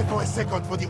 here for a second for the